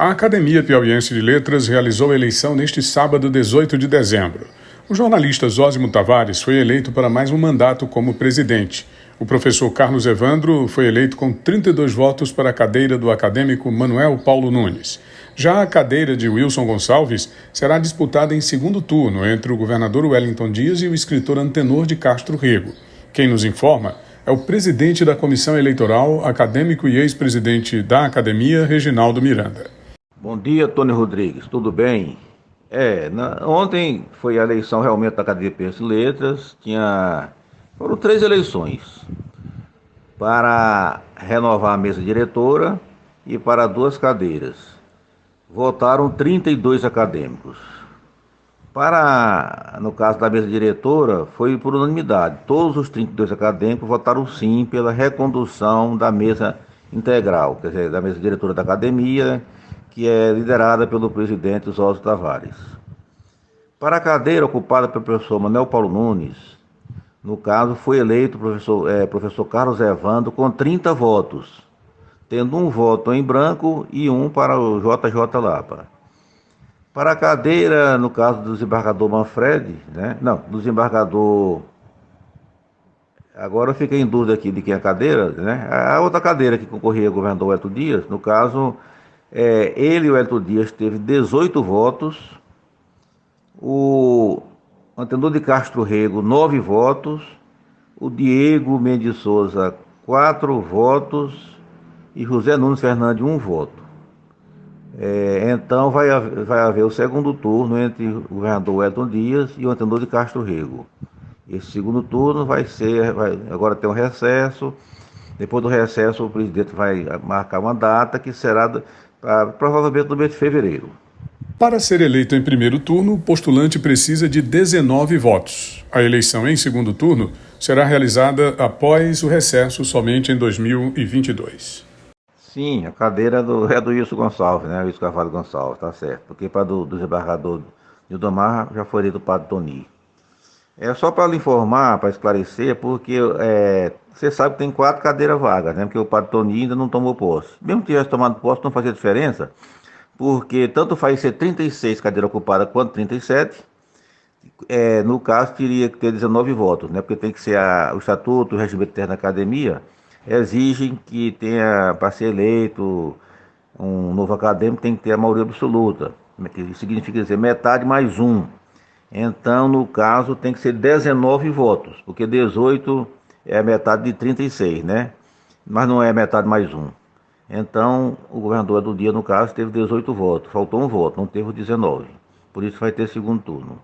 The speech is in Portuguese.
A Academia Piauiense de Letras realizou a eleição neste sábado, 18 de dezembro. O jornalista Zósimo Tavares foi eleito para mais um mandato como presidente. O professor Carlos Evandro foi eleito com 32 votos para a cadeira do acadêmico Manuel Paulo Nunes. Já a cadeira de Wilson Gonçalves será disputada em segundo turno entre o governador Wellington Dias e o escritor Antenor de Castro Rego. Quem nos informa é o presidente da comissão eleitoral, acadêmico e ex-presidente da academia, Reginaldo Miranda. Bom dia, Tony Rodrigues, tudo bem? É, na, ontem foi a eleição realmente da Academia de Letras, tinha, foram três eleições, para renovar a mesa diretora e para duas cadeiras. Votaram 32 acadêmicos. Para, no caso da mesa diretora, foi por unanimidade. Todos os 32 acadêmicos votaram sim pela recondução da mesa integral, quer dizer, da mesa diretora da academia que é liderada pelo presidente Oswaldo Tavares. Para a cadeira ocupada pelo professor Manuel Paulo Nunes, no caso, foi eleito o professor, é, professor Carlos Evando com 30 votos, tendo um voto em branco e um para o JJ Lapa. Para a cadeira, no caso do desembargador Manfred, né? não, do desembargador. Agora eu fiquei em dúvida aqui de quem é a cadeira, né? A outra cadeira que concorria ao governador Eto Dias, no caso, é, ele, o Elton Dias, teve 18 votos. O Antenor de Castro Rego, 9 votos. O Diego Mendes Souza, 4 votos. E José Nunes Fernandes, 1 voto. É, então vai haver, vai haver o segundo turno entre o governador Elton Dias e o Antenor de Castro Rego. Esse segundo turno vai ser, vai, agora tem um recesso. Depois do recesso, o presidente vai marcar uma data que será ah, provavelmente no mês de fevereiro. Para ser eleito em primeiro turno, o postulante precisa de 19 votos. A eleição em segundo turno será realizada após o recesso somente em 2022. Sim, a cadeira do, é do Wilson Gonçalves, né? Wilson Carvalho Gonçalves, tá certo. Porque para do, do desembargador Nildomar já foi eleito o padre Toni. É só para lhe informar, para esclarecer, porque é, você sabe que tem quatro cadeiras vagas, né? Porque o padre Tony ainda não tomou posse. Mesmo que tivesse tomado posse, não fazia diferença, porque tanto faz ser 36 cadeiras ocupadas quanto 37. É, no caso, teria que ter 19 votos, né? Porque tem que ser a, o estatuto, o regimento interno da academia, exigem que tenha, para ser eleito um novo acadêmico, tem que ter a maioria absoluta. Que significa dizer metade mais um. Então, no caso, tem que ser 19 votos, porque 18 é metade de 36, né? Mas não é metade mais um. Então, o governador do dia, no caso, teve 18 votos. Faltou um voto, não teve 19. Por isso vai ter segundo turno.